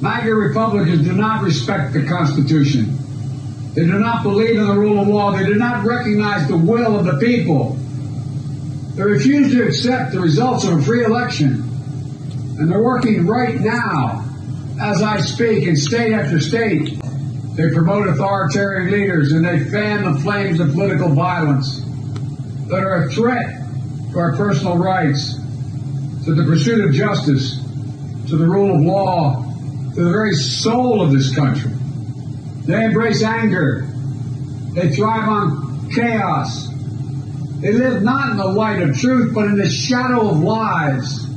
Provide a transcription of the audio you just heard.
MAGA Republicans do not respect the Constitution. They do not believe in the rule of law. They do not recognize the will of the people. They refuse to accept the results of a free election. And they're working right now, as I speak, in state after state. They promote authoritarian leaders and they fan the flames of political violence that are a threat to our personal rights, to the pursuit of justice, to the rule of law, to the very soul of this country. They embrace anger. They thrive on chaos. They live not in the light of truth, but in the shadow of lies.